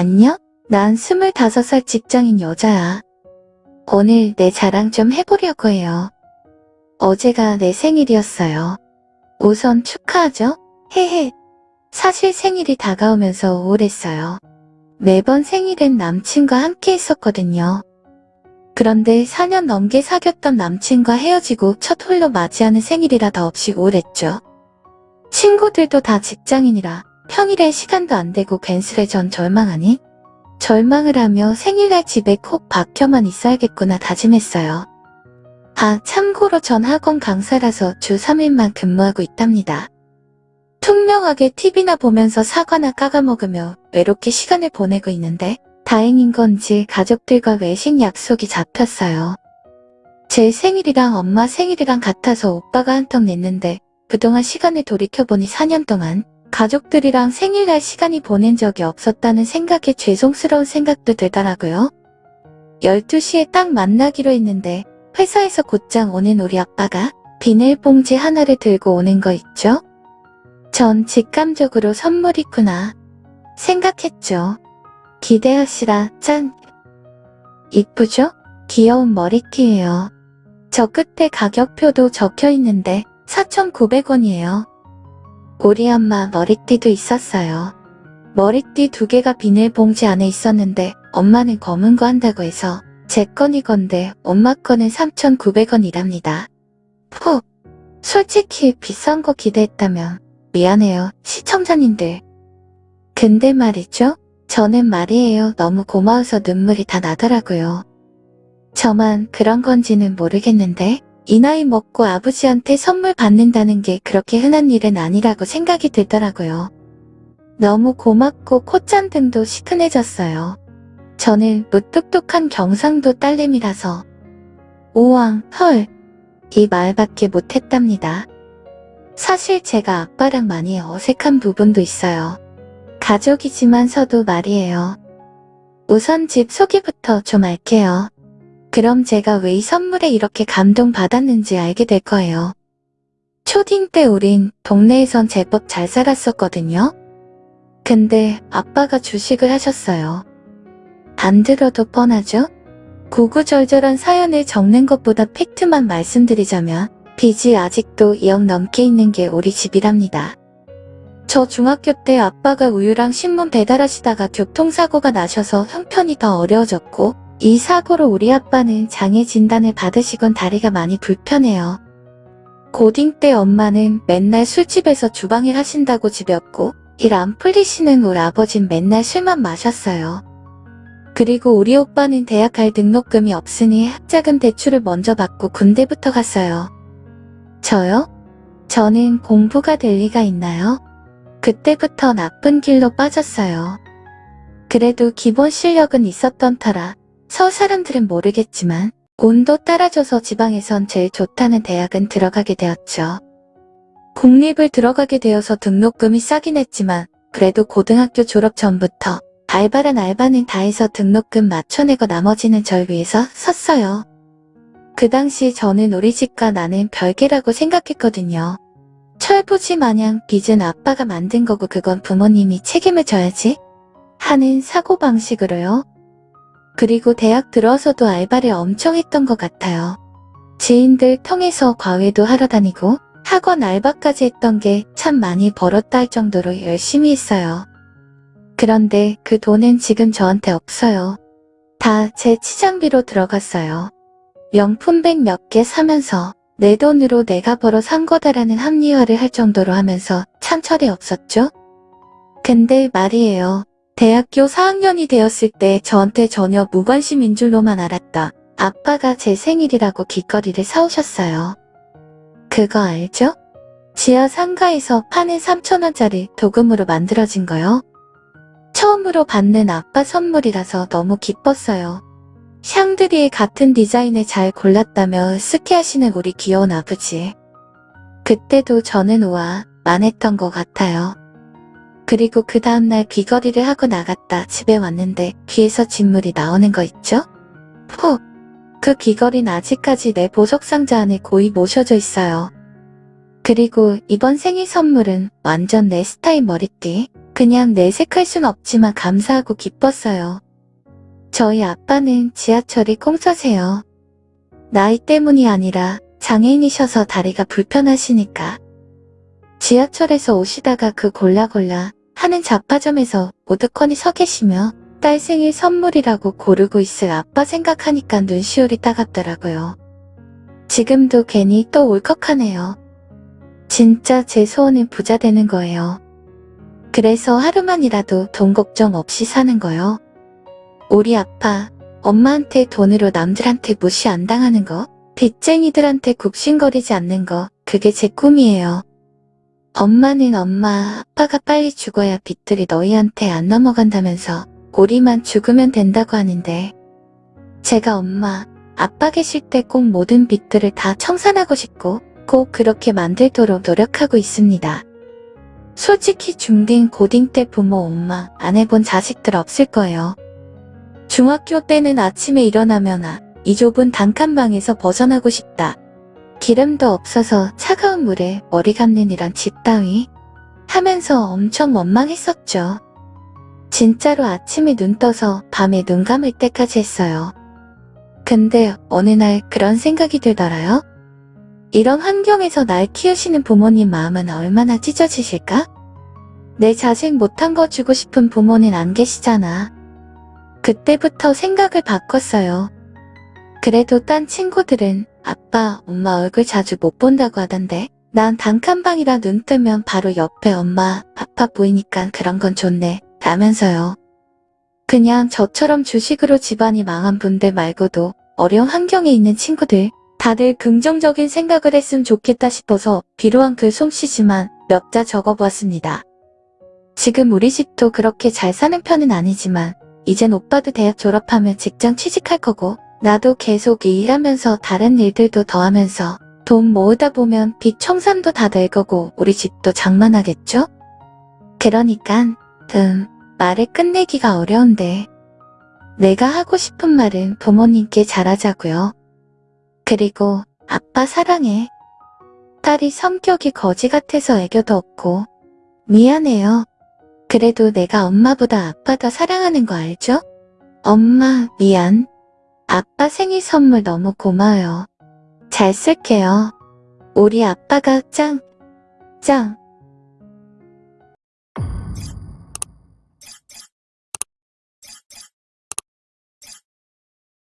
안녕? 난 25살 직장인 여자야. 오늘 내 자랑 좀 해보려고 해요. 어제가 내 생일이었어요. 우선 축하하죠? 헤헤. 사실 생일이 다가오면서 우울했어요. 매번 생일엔 남친과 함께 했었거든요. 그런데 4년 넘게 사귀었던 남친과 헤어지고 첫 홀로 맞이하는 생일이라 더없이 우울했죠. 친구들도 다 직장인이라 평일에 시간도 안 되고 괜스레 전 절망하니? 절망을 하며 생일날 집에 콕 박혀만 있어야겠구나 다짐했어요. 아, 참고로 전 학원 강사라서 주 3일만 근무하고 있답니다. 투명하게 TV나 보면서 사과나 까가먹으며 외롭게 시간을 보내고 있는데 다행인 건지 가족들과 외식 약속이 잡혔어요. 제 생일이랑 엄마 생일이랑 같아서 오빠가 한턱 냈는데 그동안 시간을 돌이켜보니 4년 동안 가족들이랑 생일날 시간이 보낸 적이 없었다는 생각에 죄송스러운 생각도 들더라고요. 12시에 딱 만나기로 했는데 회사에서 곧장 오는 우리 아빠가 비닐봉지 하나를 들고 오는 거 있죠? 전 직감적으로 선물이구나 생각했죠. 기대하시라 짠! 이쁘죠? 귀여운 머리띠예요. 저 끝에 가격표도 적혀있는데 4,900원이에요. 우리 엄마 머리띠도 있었어요. 머리띠 두 개가 비닐봉지 안에 있었는데 엄마는 검은 거 한다고 해서 제 건이건데 엄마 거는 3,900원이랍니다. 푹! 솔직히 비싼 거 기대했다면 미안해요 시청자님들. 근데 말이죠. 저는 말이에요 너무 고마워서 눈물이 다 나더라고요. 저만 그런 건지는 모르겠는데 이 나이 먹고 아버지한테 선물 받는다는 게 그렇게 흔한 일은 아니라고 생각이 들더라고요. 너무 고맙고 콧잔등도 시큰해졌어요. 저는 무뚝뚝한 경상도 딸내미라서 우왕, 헐, 이 말밖에 못했답니다. 사실 제가 아빠랑 많이 어색한 부분도 있어요. 가족이지만서도 말이에요. 우선 집 소개부터 좀 할게요. 그럼 제가 왜 이 선물에 이렇게 감동받았는지 알게 될 거예요. 초딩 때 우린 동네에선 제법 잘 살았었거든요. 근데 아빠가 주식을 하셨어요. 안 들어도 뻔하죠? 구구절절한 사연을 적는 것보다 팩트만 말씀드리자면 빚이 아직도 2억 넘게 있는 게 우리 집이랍니다. 저 중학교 때 아빠가 우유랑 신문 배달하시다가 교통사고가 나셔서 형편이 더 어려워졌고 이 사고로 우리 아빠는 장애 진단을 받으시곤 다리가 많이 불편해요. 고딩 때 엄마는 맨날 술집에서 주방일 하신다고 집였고 일 안 풀리시는 우리 아버진 맨날 술만 마셨어요. 그리고 우리 오빠는 대학 갈 등록금이 없으니 학자금 대출을 먼저 받고 군대부터 갔어요. 저요? 저는 공부가 될 리가 있나요? 그때부터 나쁜 길로 빠졌어요. 그래도 기본 실력은 있었던 터라 서울 사람들은 모르겠지만 온도 따라줘서 지방에선 제일 좋다는 대학은 들어가게 되었죠. 국립을 들어가게 되어서 등록금이 싸긴 했지만 그래도 고등학교 졸업 전부터 알바란 알바는 다 해서 등록금 맞춰내고 나머지는 절 위해서 섰어요. 그 당시 저는 우리 집과 나는 별개라고 생각했거든요. 철부지 마냥 빚은 아빠가 만든 거고 그건 부모님이 책임을 져야지 하는 사고방식으로요. 그리고 대학 들어서도 알바를 엄청 했던 것 같아요. 지인들 통해서 과외도 하러 다니고 학원 알바까지 했던 게 참 많이 벌었다 할 정도로 열심히 했어요. 그런데 그 돈은 지금 저한테 없어요. 다 제 치장비로 들어갔어요. 명품백 몇 개 사면서 내 돈으로 내가 벌어 산 거다라는 합리화를 할 정도로 하면서 참 철이 없었죠? 근데 말이에요. 대학교 4학년이 되었을 때 저한테 전혀 무관심인 줄로만 알았다. 아빠가 제 생일이라고 길거리를 사오셨어요. 그거 알죠? 지하 상가에서 파는 3천원짜리 도금으로 만들어진 거요. 처음으로 받는 아빠 선물이라서 너무 기뻤어요. 샹드리에 같은 디자인을 잘 골랐다며 스키하시는 우리 귀여운 아버지. 그때도 저는 우와 만했던 것 같아요. 그리고 그 다음날 귀걸이를 하고 나갔다 집에 왔는데 귀에서 진물이 나오는 거 있죠? 푹! 그 귀걸이는 아직까지 내 보석상자 안에 고이 모셔져 있어요. 그리고 이번 생일 선물은 완전 내 스타일 머리띠. 그냥 내색할 순 없지만 감사하고 기뻤어요. 저희 아빠는 지하철이 꽁서세요. 나이 때문이 아니라 장애인이셔서 다리가 불편하시니까. 지하철에서 오시다가 그 골라골라 하는 잡화점에서 오드컨이 서 계시며 딸 생일 선물이라고 고르고 있을 아빠 생각하니까 눈시울이 따갑더라고요. 지금도 괜히 또 울컥하네요. 진짜 제 소원은 부자 되는 거예요. 그래서 하루만이라도 돈 걱정 없이 사는 거요. 우리 아빠, 엄마한테 돈으로 남들한테 무시 안 당하는 거, 빚쟁이들한테 굽신거리지 않는 거, 그게 제 꿈이에요. 엄마는 엄마, 아빠가 빨리 죽어야 빚들이 너희한테 안 넘어간다면서 우리만 죽으면 된다고 하는데 제가 엄마, 아빠 계실 때 꼭 모든 빚들을 다 청산하고 싶고 꼭 그렇게 만들도록 노력하고 있습니다. 솔직히 중딩, 고딩 때 부모, 엄마 안 해본 자식들 없을 거예요. 중학교 때는 아침에 일어나면 아, 이 좁은 단칸방에서 벗어나고 싶다. 기름도 없어서 차가운 물에 머리 감는 이란 집 따위 하면서 엄청 원망했었죠. 진짜로 아침에 눈 떠서 밤에 눈 감을 때까지 했어요. 근데 어느 날 그런 생각이 들더라요. 이런 환경에서 날 키우시는 부모님 마음은 얼마나 찢어지실까? 내 자식 못한 거 주고 싶은 부모는 안 계시잖아. 그때부터 생각을 바꿨어요. 그래도 딴 친구들은 아빠, 엄마 얼굴 자주 못 본다고 하던데 난 단칸방이라 눈 뜨면 바로 옆에 엄마, 아빠 보이니까 그런 건 좋네 라면서요. 그냥 저처럼 주식으로 집안이 망한 분들 말고도 어려운 환경에 있는 친구들 다들 긍정적인 생각을 했으면 좋겠다 싶어서 비로한 글 솜씨지만 몇 자 적어보았습니다. 지금 우리 집도 그렇게 잘 사는 편은 아니지만 이젠 오빠도 대학 졸업하면 직장 취직할 거고 나도 계속 일하면서 다른 일들도 더 하면서 돈 모으다 보면 빚 청산도 다 될 거고 우리 집도 장만하겠죠? 그러니깐 음 말을 끝내기가 어려운데 내가 하고 싶은 말은 부모님께 잘하자고요. 그리고 아빠 사랑해. 딸이 성격이 거지 같아서 애교도 없고 미안해요. 그래도 내가 엄마보다 아빠 더 사랑하는 거 알죠? 엄마 미안. 아빠 생일 선물 너무 고마워요. 잘 쓸게요. 우리 아빠가 짱, 짱.